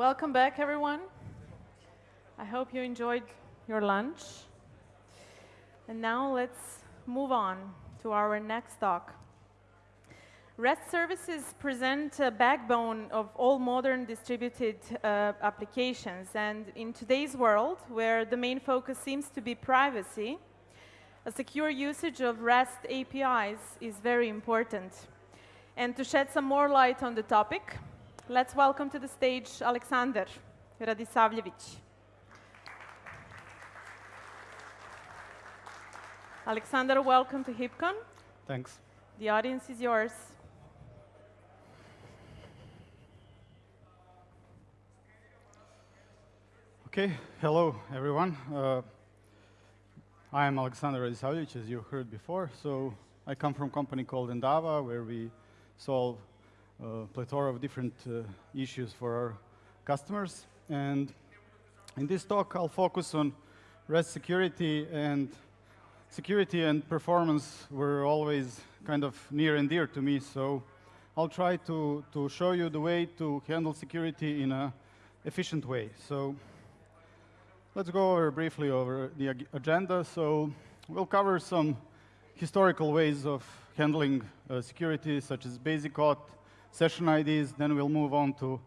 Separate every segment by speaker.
Speaker 1: Welcome back, everyone. I hope you enjoyed your lunch. And now let's move on to our next talk. REST services present a backbone of all modern distributed uh, applications. And in today's world, where the main focus seems to be privacy, a secure usage of REST APIs is very important. And to shed some more light on the topic, let's welcome to the stage Alexander Radisavljevic. Alexander, welcome to HipCon.
Speaker 2: Thanks.
Speaker 1: The audience is yours.
Speaker 2: Okay, hello everyone. Uh, I am Alexander Radisavljevic, as you heard before. So I come from a company called Endava, where we solve plethora of different uh, issues for our customers. And in this talk, I'll focus on REST security and security and performance were always kind of near and dear to me. So I'll try to, to show you the way to handle security in an efficient way. So Let's go over briefly over the ag agenda. So we'll cover some historical ways of handling uh, security, such as basic auth, session IDs. Then we'll move on to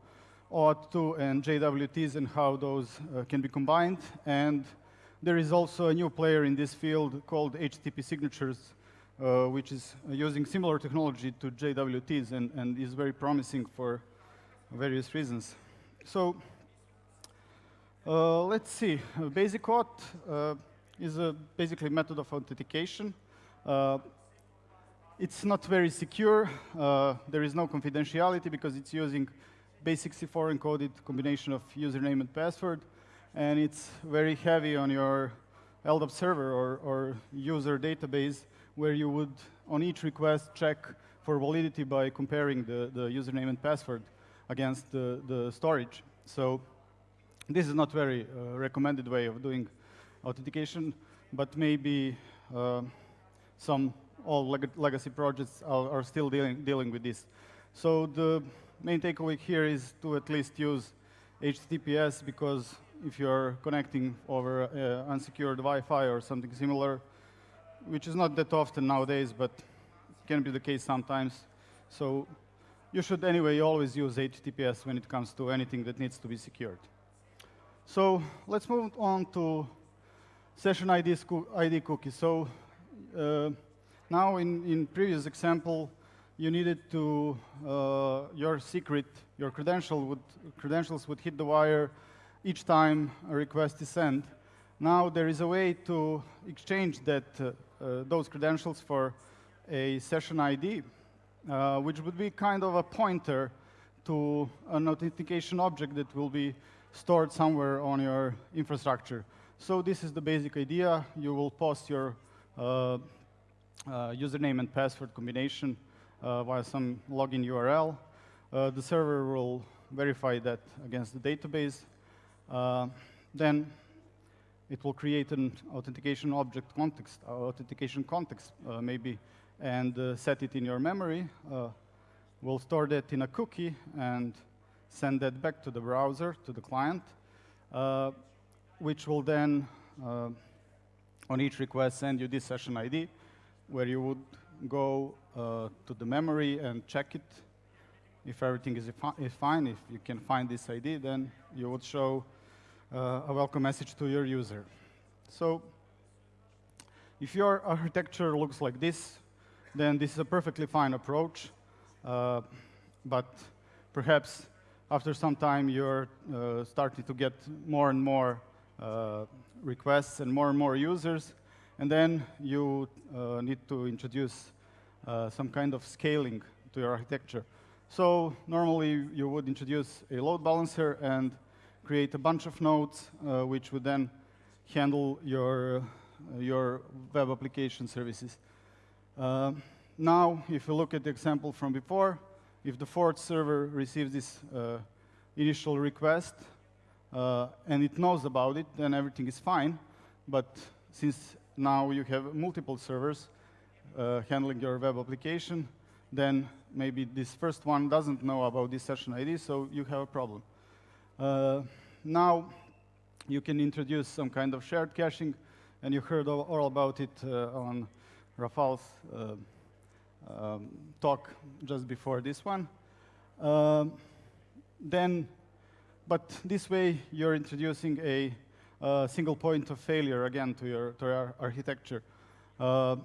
Speaker 2: OAuth 2 and JWTs and how those uh, can be combined. And there is also a new player in this field called HTTP signatures, uh, which is using similar technology to JWTs and, and is very promising for various reasons. So uh, let's see. Uh, basic auth uh, is a basically method of authentication. It's not very secure. Uh, there is no confidentiality because it's using base64 encoded combination of username and password. And it's very heavy on your LDAP server or, or user database where you would, on each request, check for validity by comparing the, the username and password against the, the storage. So this is not very uh, recommended way of doing authentication, but maybe uh, some all leg legacy projects are, are, still dealing, dealing with this. So the main takeaway here is to at least use HTTPS because if you're connecting over uh, unsecured Wi-Fi or something similar, which is not that often nowadays, but can be the case sometimes. So you should anyway always use HTTPS when it comes to anything that needs to be secured. So let's move on to session ID, ID cookies. So uh, now in, in previous example, you needed to, uh, your secret, your credential would, credentials would hit the wire each time a request is sent. Now there is a way to exchange that, uh, uh those credentials for a session ID, uh, which would be kind of a pointer to an authentication object that will be stored somewhere on your infrastructure. So this is the basic idea. You will post your uh, username and password combination uh, via some login URL. Uh, the server will verify that against the database. Uh, then it will create an authentication object context, uh, authentication context maybe, and set it in your memory. we'll store that in a cookie and send that back to the browser, to the client, uh, which will then, uh, on each request, send you this session ID, where you would go uh, to the memory and check it. If everything is, is, fine, if you can find this ID, then you would show uh, a welcome message to your user. So if your architecture looks like this, then this is a perfectly fine approach. Uh, but perhaps after some time, you're uh, starting to get more and more uh, requests and more and more users. And then you uh, need to introduce uh, some kind of scaling to your architecture. So normally, you would introduce a load balancer and create a bunch of nodes, uh, which would then handle your, uh, your web application services. now, if you look at the example from before, if the fourth server receives this uh, initial request uh, and it knows about it, then everything is fine. But since now you have multiple servers uh, handling your web application, then maybe this first one doesn't know about this session ID, so you have a problem. Uh, now you can introduce some kind of shared caching, and you heard all, about it uh, on Rafal's uh, um, talk just before this one. Um, then, but this way you're introducing a, a, single point of failure again to your, to your architecture. Uh,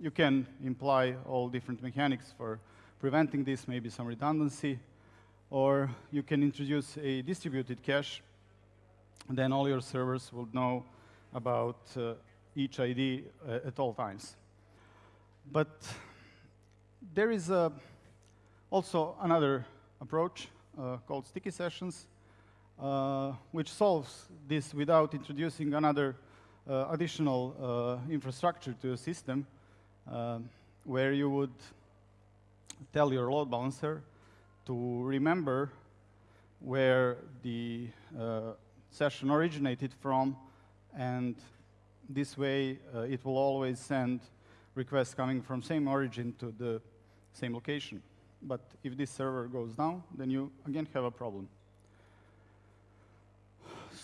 Speaker 2: you can imply all different mechanics for preventing this, maybe some redundancy, or you can introduce a distributed cache, then all your servers will know about uh, each ID uh, at all times. But there is uh, also another approach uh, called sticky sessions, which solves this without introducing another uh, additional infrastructure to a system, where you would tell your load balancer to remember where the uh, session originated from, and this way uh, it will always send requests coming from same origin to the same location. But if this server goes down, then you again have a problem.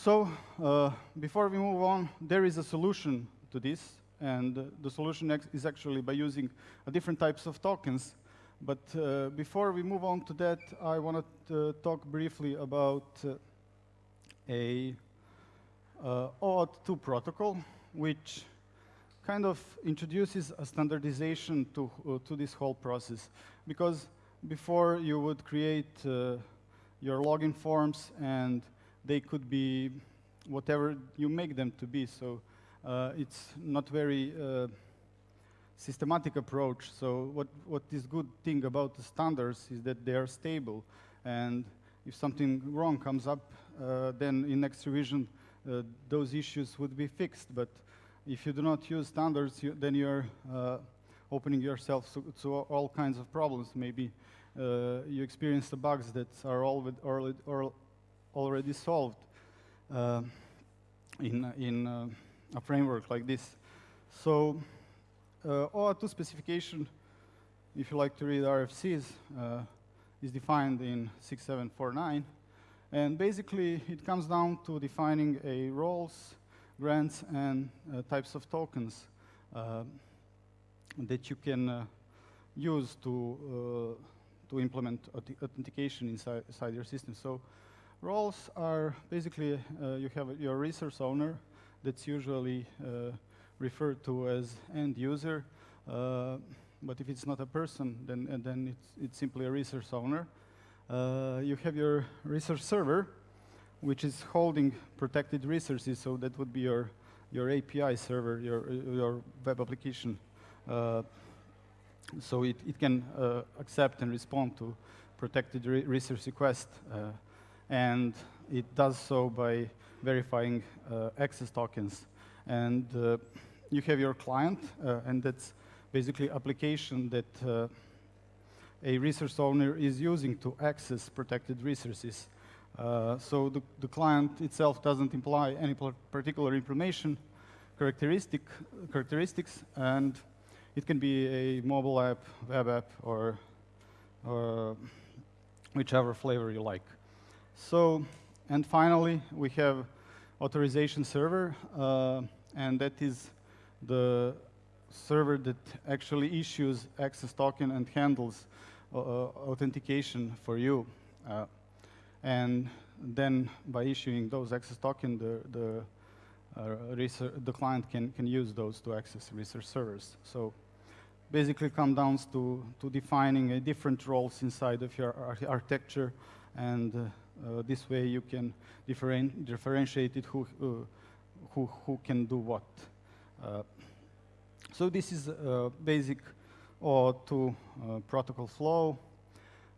Speaker 2: So uh, before we move on, there is a solution to this, and uh, the solution is actually by using different types of tokens but uh, before we move on to that, I want to talk briefly about uh, a uh, OAuth 2 protocol, which kind of introduces a standardization to, uh, to this whole process. Because before you would create uh, your login forms and they could be whatever you make them to be. So uh, it's not very systematic approach. So what, what is good thing about the standards is that they are stable. And if something wrong comes up, uh, then in next revision, uh, those issues would be fixed. But if you do not use standards, you, then you're uh, opening yourself to, to, all kinds of problems. Maybe uh, you experience the bugs that are all with already, already solved uh, in, in uh, a framework like this. So uh, OAuth 2 specification, if you like to read RFCs, uh, is defined in 6749. And basically, it comes down to defining a roles, grants, and uh, types of tokens uh, that you can uh, use to, to implement authentication inside, inside, your system. So roles are basically, you have your resource owner that's usually referred to as end user. Uh, but if it's not a person, then, then it's, it's simply a resource owner. Uh, you have your resource server, which is holding protected resources, so that would be your, your API server, your, your web application. Uh, so it, it can uh, accept and respond to protected re resource requests. Uh, and it does so by verifying uh, access tokens. And you have your client, uh, and that's basically application that uh, a resource owner is using to access protected resources. Uh, so the, the, client itself doesn't imply any particular information, characteristic, characteristics, and it can be a mobile app, web app, or, or whichever flavor you like. So, and finally, we have authorization server, uh, and that is the server that actually issues access token and handles uh, uh, authentication for you. Uh, and then by issuing those access token, the, the, uh, the client can, can use those to access resource servers. So basically come down to, to defining different roles inside of your ar architecture and uh, this way you can different, differentiate it who, uh, who, who can do what. Uh, so this is basic OAuth2 uh, protocol flow.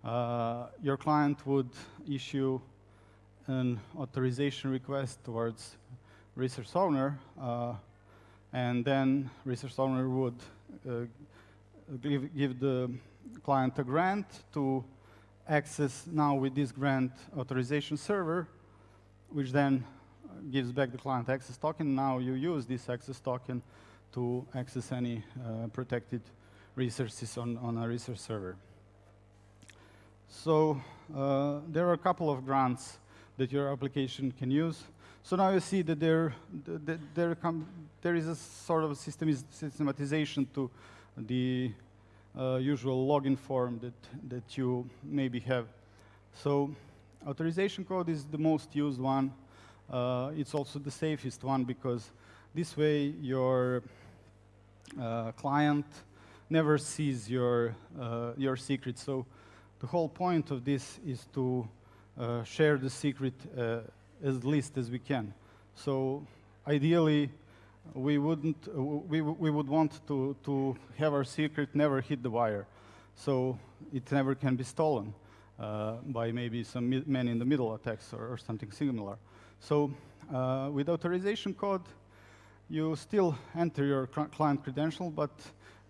Speaker 2: Uh, your client would issue an authorization request towards resource owner, uh, and then resource owner would uh, give, give, the client a grant to access now with this grant authorization server, which then gives back the client access token. Now you use this access token to access any uh, protected resources on, on a resource server. So uh, there are a couple of grants that your application can use. So now you see that there, there, there, there is a sort of systematization to the uh, usual login form that, that you maybe have. So authorization code is the most used one. Uh, it's also the safest one because this way your uh, client never sees your, uh, your secret. So the whole point of this is to uh, share the secret as least as we can. So ideally, we wouldn't, uh, we, we would want to, to have our secret never hit the wire. So it never can be stolen uh, by maybe some man in the middle attacks or, or something similar. So uh, with authorization code, you still enter your client credential, but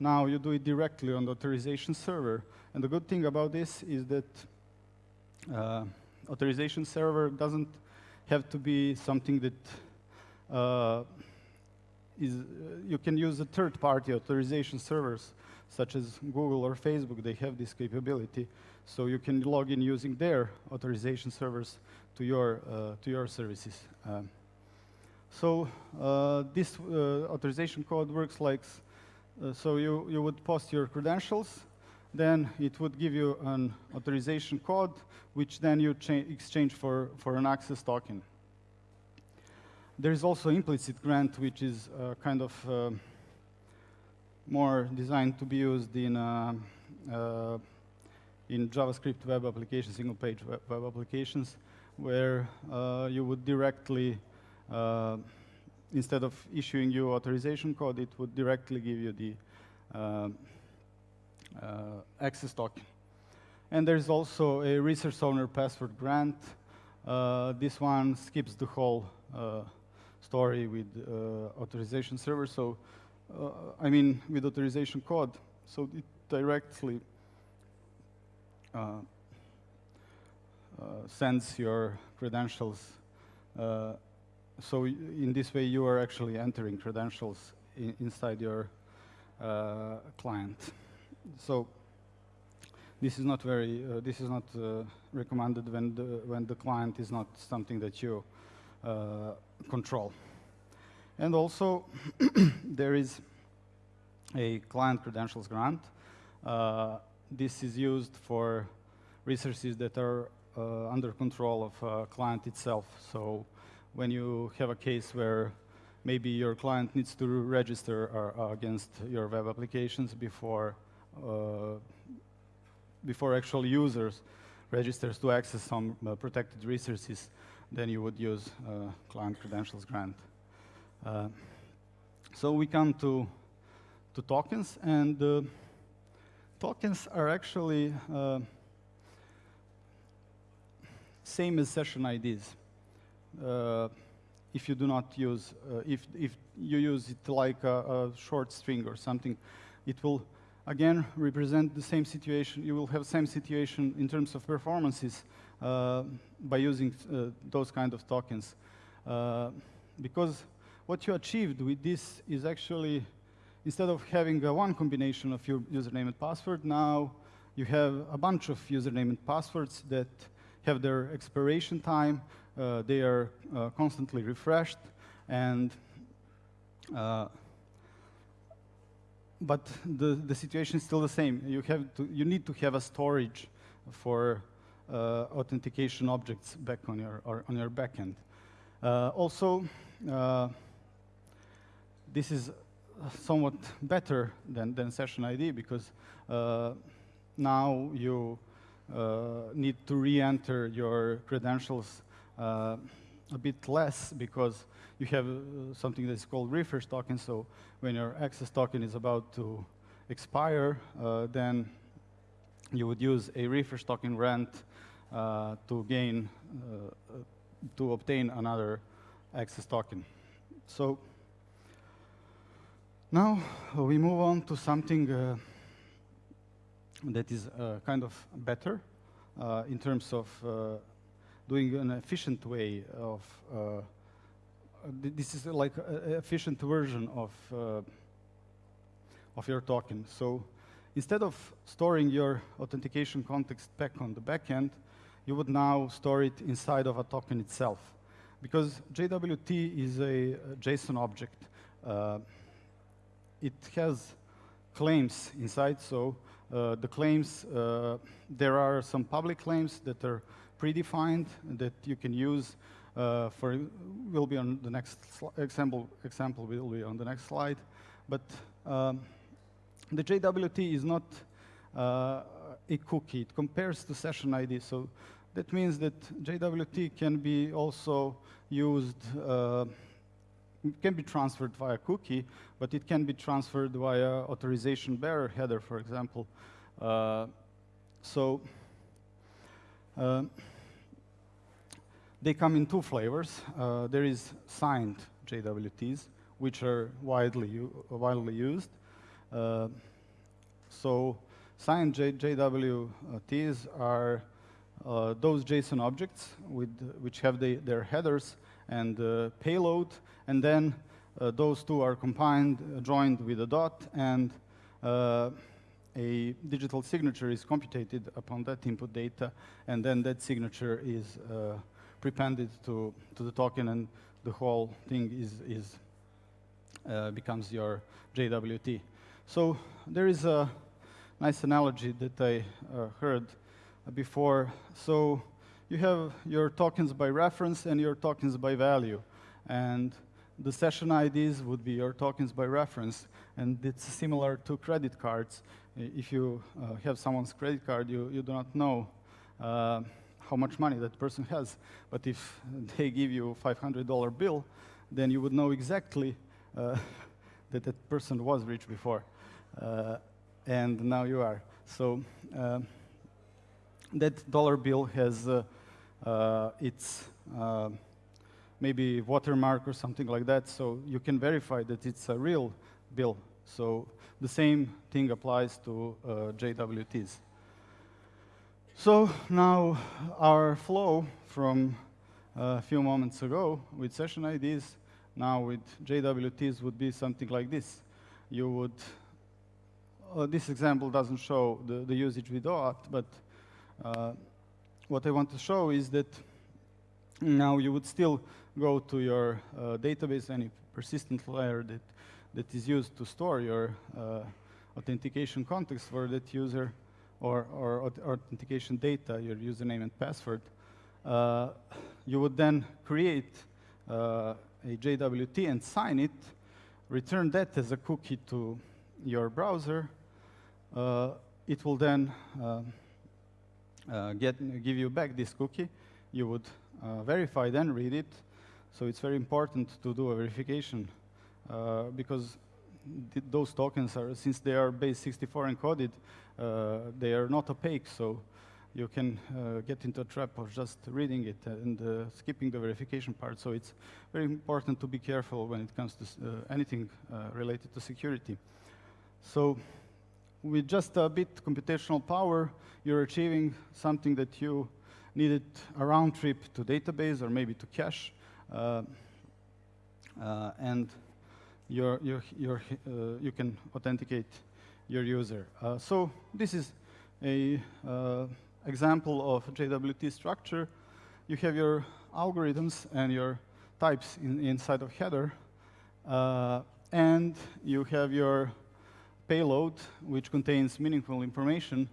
Speaker 2: now you do it directly on the authorization server. And the good thing about this is that uh, authorization server doesn't have to be something that uh, is, uh, you can use a third-party authorization servers, such as Google or Facebook, they have this capability. So you can log in using their authorization servers to your, uh, to your services. Um, so uh, this authorization code works like, so you, you would post your credentials, then it would give you an authorization code, which then you exchange for, for an access token. There is also implicit grant, which is uh, kind of uh, more designed to be used in, uh, uh in JavaScript web applications, single-page web, web, applications, where uh, you would directly, uh, instead of issuing you authorization code, it would directly give you the access token. And there's also a resource owner password grant. this one skips the whole story with uh, authorization server. So, uh, I mean, with authorization code. So it directly uh, sends your credentials. so in this way, you are actually entering credentials inside your client. So this is not very, uh, this is not uh, recommended when the, when the client is not something that you uh, control. And also, there is a client credentials grant. Uh, this is used for resources that are uh, under control of uh, client itself. So when you have a case where maybe your client needs to register uh, against your web applications before uh, before actual users registers to access some uh, protected resources, then you would use uh, client credentials grant. Uh, so we come to, to tokens, and uh, tokens are actually same as session IDs. Uh, if you do not use, uh, if, if you use it like a, a short string or something, it will again represent the same situation. You will have same situation in terms of performances by using uh, those kind of tokens. Uh, because what you achieved with this is actually, instead of having one combination of your username and password, now you have a bunch of username and passwords that have their expiration time. Uh, they are uh, constantly refreshed, and uh, but the the situation is still the same. You have to you need to have a storage for uh, authentication objects back on your, on your backend. Uh, also, uh, this is somewhat better than, than session ID because now you need to re-enter your credentials a bit less because you have uh, something that's called refresh token. So when your access token is about to expire, uh, then you would use a refresh token grant uh, to gain, uh, to obtain another access token. So now we move on to something uh, that is uh, kind of better uh, in terms of uh, doing an efficient way of, this is like an efficient version of, of your token. So instead of storing your authentication context back on the backend, you would now store it inside of a token itself. Because JWT is a, JSON object, uh, it has claims inside, so uh, the claims, uh, there are some public claims that are predefined that you can use uh, for, will be on the next example, example will be on the next slide. But um, the JWT is not uh, a cookie. It compares to session ID. So that means that JWT can be also used, uh, can be transferred via cookie, but it can be transferred via authorization bearer header, for example. Uh, so uh, they come in two flavors. Uh, there is signed JWTs, which are widely, widely used. Uh, so signed J JWTs are uh, those JSON objects with, which have the, their headers and uh, payload, and then uh, those two are combined, uh, joined with a dot, and uh, a digital signature is computed upon that input data, and then that signature is uh, prepended to, to the token, and the whole thing is, is becomes your JWT. So there is a nice analogy that I heard before. So you have your tokens by reference and your tokens by value. And the session IDs would be your tokens by reference. And it's similar to credit cards. If you uh, have someone's credit card, you, you do not know uh, how much money that person has. But if they give you a $500 bill, then you would know exactly uh, that that person was rich before. And now you are. So uh, that dollar bill has uh, uh, its uh, maybe watermark or something like that, so you can verify that it's a real bill. So the same thing applies to JWTs. So now our flow from a few moments ago with session IDs, now with JWTs would be something like this. You would, uh, this example doesn't show the, the usage with OAuth, but uh, what I want to show is that now you would still go to your uh, database, any persistent layer that, that is used to store your uh, authentication context for that user or, or, authentication data, your username and password. Uh, you would then create uh, a JWT and sign it, return that as a cookie to your browser. Uh, it will then uh, get, give you back this cookie, you would uh, verify, then read it. So it's very important to do a verification uh, because th those tokens are, since they are base 64 encoded, they are not opaque. So you can uh, get into a trap of just reading it and uh, skipping the verification part. So it's very important to be careful when it comes to uh, anything related to security. So with just a bit computational power, you're achieving something that you needed a round trip to database or maybe to cache. Uh, uh, and you're, uh, you can authenticate your user. Uh, so this is a uh, example of JWT structure. You have your algorithms and your types in, inside of header. Uh, and you have your payload, which contains meaningful information.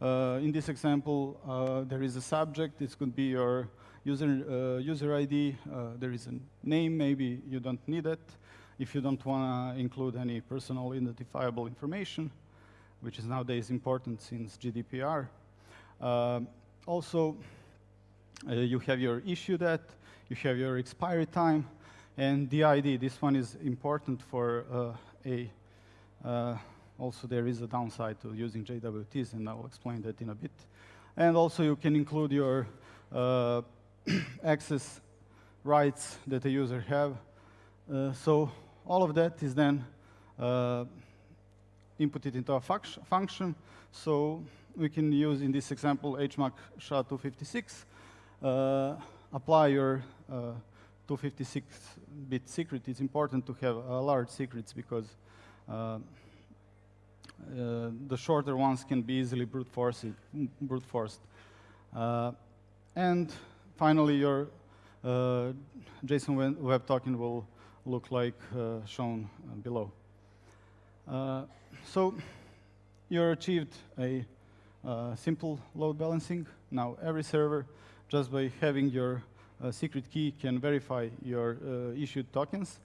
Speaker 2: Uh, in this example, uh, there is a subject. This could be your user, uh, user ID. Uh, there is a name. Maybe you don't need it if you don't want to include any personal identifiable information, which is nowadays important since GDPR. Uh, also, uh, you have your issue date, you have your expiry time, and the ID. This one is important for a also, there is a downside to using JWTs, and I'll explain that in a bit. And also, you can include your uh, access rights that a user have. Uh, so all of that is then uh, inputted into a function. So we can use, in this example, HMAC SHA-256, uh, apply your 256-bit uh, secret. It's important to have large secrets because uh, uh, the shorter ones can be easily brute forced. Brute forced. Uh, and finally, your uh, JSON Web Token will look like uh, shown uh, below. so you achieved a simple load balancing. Now every server, just by having your secret key, can verify your issued tokens.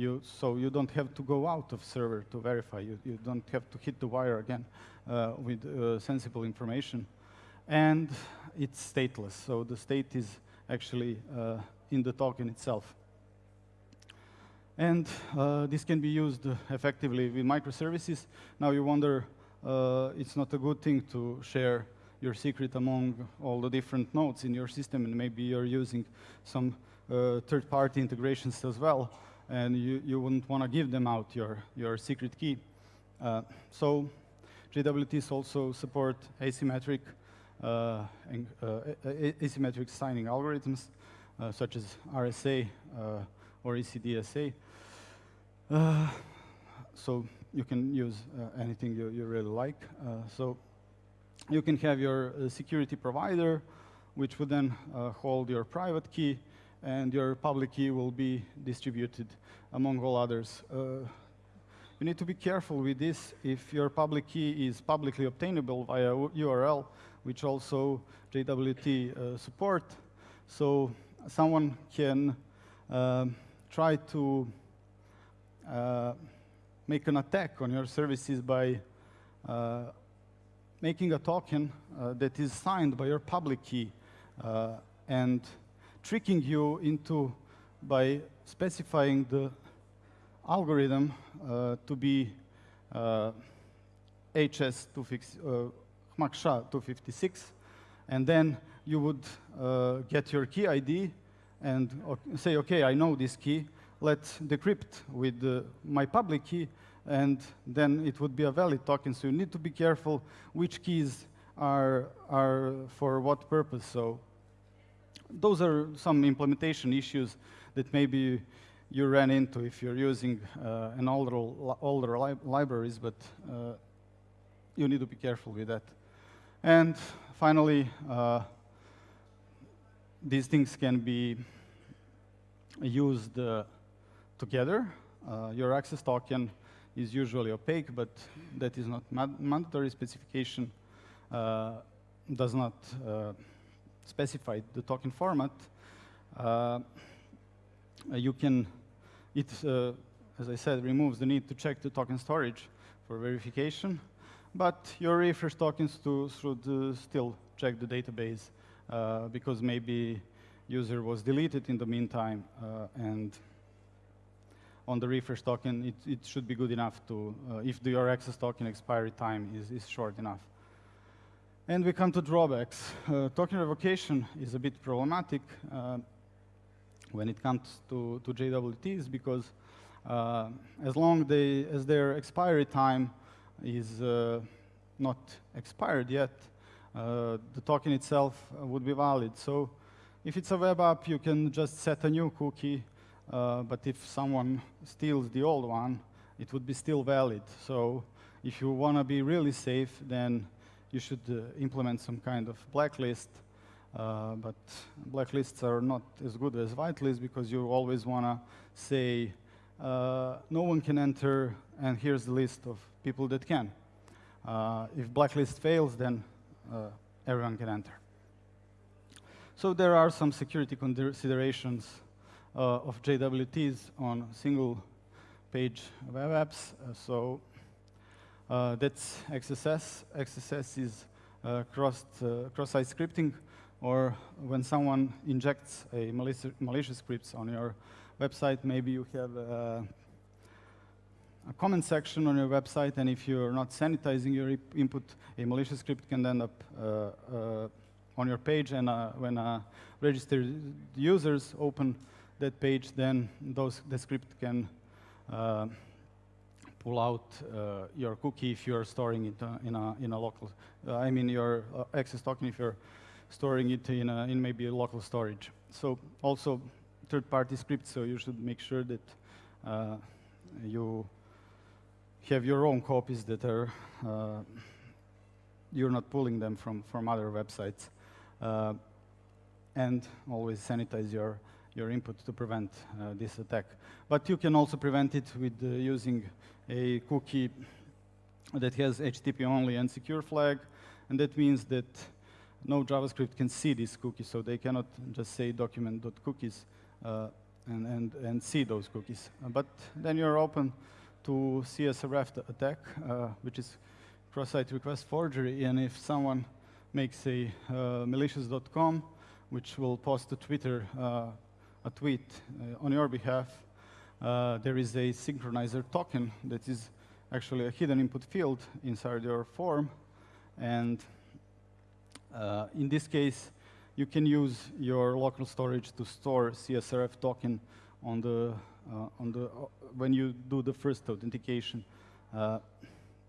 Speaker 2: You, so you don't have to go out of server to verify. You, you don't have to hit the wire again uh, with uh, sensible information. And it's stateless, so the state is actually uh, in the token itself. And uh, this can be used effectively with microservices. Now you wonder, uh, it's not a good thing to share your secret among all the different nodes in your system, and maybe you're using some uh, third-party integrations as well, and you, you wouldn't want to give them out your, your secret key. Uh, so JWTs also support asymmetric uh, and, uh, asymmetric signing algorithms, uh, such as RSA or ECDSA. so you can use anything you, you really like. so you can have your security provider, which would then hold your private key, and your public key will be distributed among all others. Uh, you need to be careful with this. If your public key is publicly obtainable via URL, which also JWT uh, support. So someone can uh, try to uh, make an attack on your services by uh, making a token uh, that is signed by your public key and tricking you into by specifying the algorithm to be HS256 HMAC SHA-256, and then you would uh, get your key ID and say, okay, I know this key, let's decrypt with uh, my public key, and then it would be a valid token. So you need to be careful which keys are, are for what purpose. So those are some implementation issues that maybe you ran into if you're using uh, an older, older li libraries, but uh, you need to be careful with that. And finally, uh, these things can be used uh, together. Uh, your access token is usually opaque, but that is not mandatory specification. Uh, does not uh, specify the token format. Uh, you can, it, as I said, removes the need to check the token storage for verification. But your refresh tokens to, should still check the database uh, because maybe user was deleted in the meantime uh, and on the refresh token, it, it should be good enough to, uh, if the, your access token expiry time is, is short enough. And we come to drawbacks. Uh, token revocation is a bit problematic uh, when it comes to, to JWTs because uh, as long they, as their expiry time is uh, not expired yet, uh, the token itself would be valid. So if it's a web app, you can just set a new cookie, uh, but if someone steals the old one, it would be still valid. So if you want to be really safe, then you should uh, implement some kind of blacklist. Uh, but blacklists are not as good as whitelists because you always want to say, uh, no one can enter, and here's the list of people that can. If blacklist fails, then everyone can enter. So there are some security considerations uh, of JWTs on single page web apps. Uh, so uh, that's XSS. XSS is uh, cross, cross-site scripting, or when someone injects a malicious, malicious scripts on your website, maybe you have a comment section on your website, and if you're not sanitizing your input, a malicious script can end up uh, uh, on your page, and uh, when registered users open that page, then those, the script can uh, pull out uh, your cookie if you're storing it uh, in, a, in a local, I mean your access token if you're storing it in, a, in maybe a local storage. So also third-party scripts, so you should make sure that you have your own copies that are, uh, you're not pulling them from, from other websites. Uh, and always sanitize your, your input to prevent uh, this attack. But you can also prevent it with uh, using a cookie that has HTTP only and secure flag, and that means that no JavaScript can see this cookie, so they cannot just say document.cookies uh, and, and, and see those cookies. Uh, but then you're open to CSRF attack, uh, which is cross-site request forgery, and if someone makes a uh, malicious.com, which will post to Twitter uh, a tweet uh, on your behalf, uh, there is a synchronizer token that is actually a hidden input field inside your form. And uh, in this case, you can use your local storage to store CSRF token on the, uh, on the, uh, when you do the first authentication.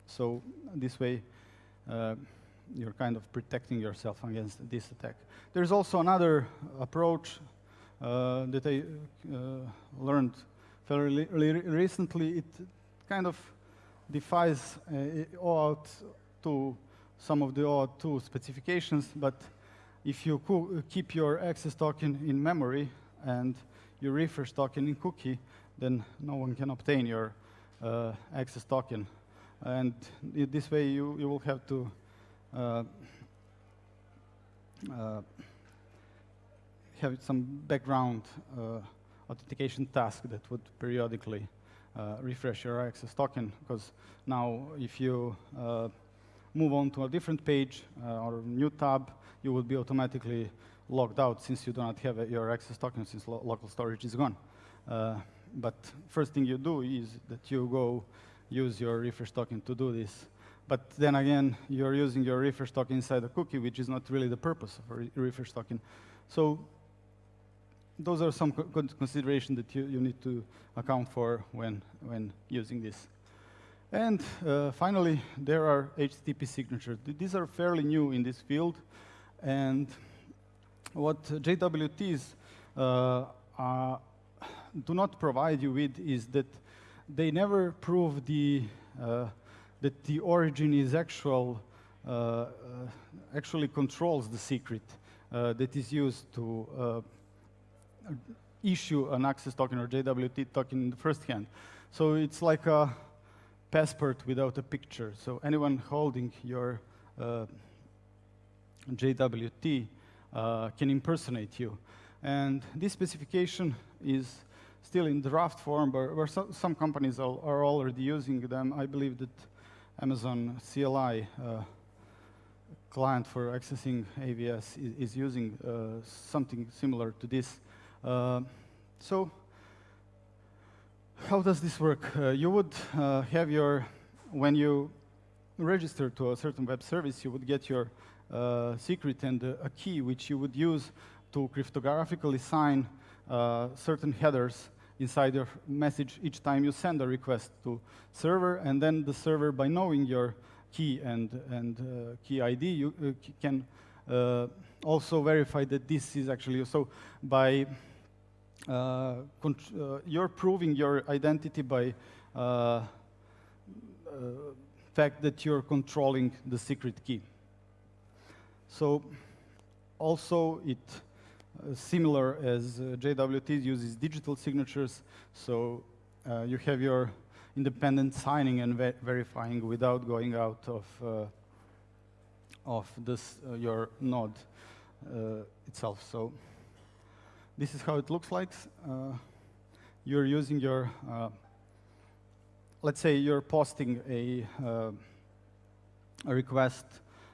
Speaker 2: so this way, you're kind of protecting yourself against this attack. There's also another approach uh, that I uh, learned fairly recently. It kind of defies uh, OAuth 2, some of the OAuth 2 specifications, but if you keep your access token in memory and your refresh token in cookie, then no one can obtain your uh, access token. And this way you, you will have to uh, uh, have some background uh, authentication task that would periodically uh, refresh your access token, because now if you uh, move on to a different page uh, or new tab, you will be automatically logged out since you do not have your access token since lo local storage is gone. but first thing you do is that you go use your refresh token to do this. But then again, you're using your refresh token inside a cookie, which is not really the purpose of a re refresh token. So those are some co considerations that you, you need to account for when, when using this. And uh, finally, there are HTTP signatures. These are fairly new in this field. And what JWTs uh, do not provide you with is that they never prove the uh, that the origin is actual, uh, uh, actually controls the secret that is used to issue an access token or JWT token in the first hand. So it's like a passport without a picture. So anyone holding your uh, JWT uh, can impersonate you. And this specification is still in draft form, but where so, some companies are, are, already using them. I believe that Amazon CLI uh, client for accessing AWS is, is using uh, something similar to this. Uh, so how does this work? Uh, you would uh, have your, when you register to a certain web service, you would get your uh, secret and a key which you would use to cryptographically sign certain headers inside your message each time you send a request to server, and then the server, by knowing your key and, and uh, key ID, you uh, can uh, also verify that this is actually, so by, uh, uh, you're proving your identity by uh, fact that you're controlling the secret key. So also it uh, similar as uh, JWT uses digital signatures, so uh, you have your independent signing and ver verifying without going out of of this your node itself. So this is how it looks like. you're using your let's say you're posting a, uh, a request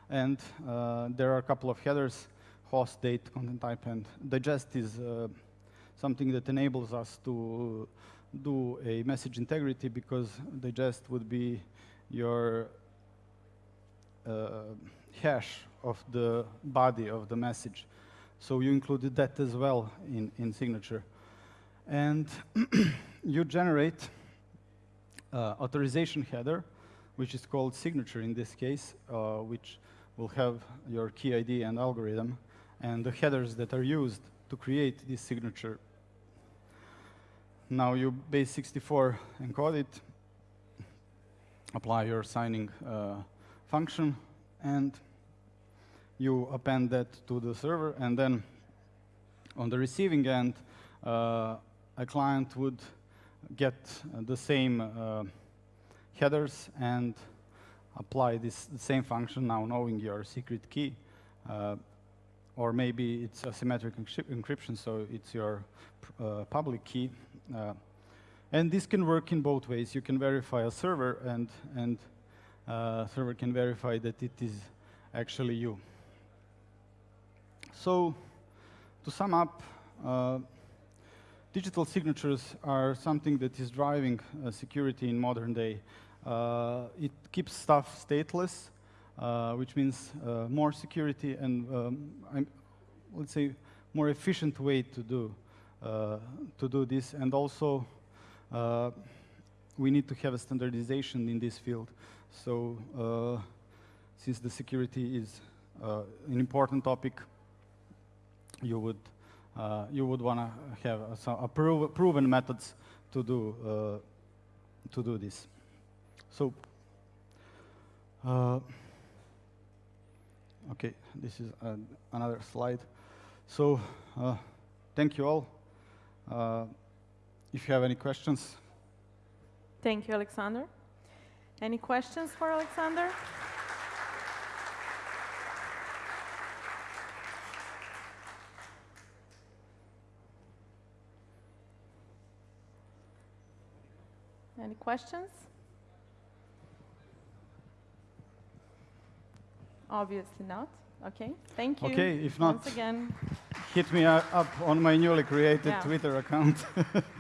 Speaker 2: and uh, there are a couple of headers host, date, content type, and digest is uh, something that enables us to do a message integrity because digest would be your uh, hash of the body of the message. So you included that as well in, in signature. And you generate uh, authorization header, which is called signature in this case, uh, which will have your key ID and algorithm and the headers that are used to create this signature. Now you base64 encode it, apply your signing uh, function, and you append that to the server, and then On the receiving end, uh, a client would get the same uh, headers and apply this same function now knowing your secret key. Uh, or maybe it's asymmetric encryption, so it's your uh, public key. Uh, and this can work in both ways. You can verify a server, and, and uh, server can verify that it is actually you. So to sum up, uh, digital signatures are something that is driving uh, security in modern day. Uh, it keeps stuff stateless, uh, which means uh, more security and, um, let's say, more efficient way to do, uh, to do this. And also, we need to have a standardization in this field. So since the security is an important topic, you would, uh, you would want to have prov proven methods to do, uh, to do this. So, okay, this is another slide. So, thank you all. If you have any questions.
Speaker 1: Thank you, Alexander. Any questions for Alexander? Any questions? Obviously not. Okay, thank you.
Speaker 2: Okay, if not,
Speaker 1: once again.
Speaker 2: hit me up on my newly created
Speaker 1: yeah.
Speaker 2: Twitter account.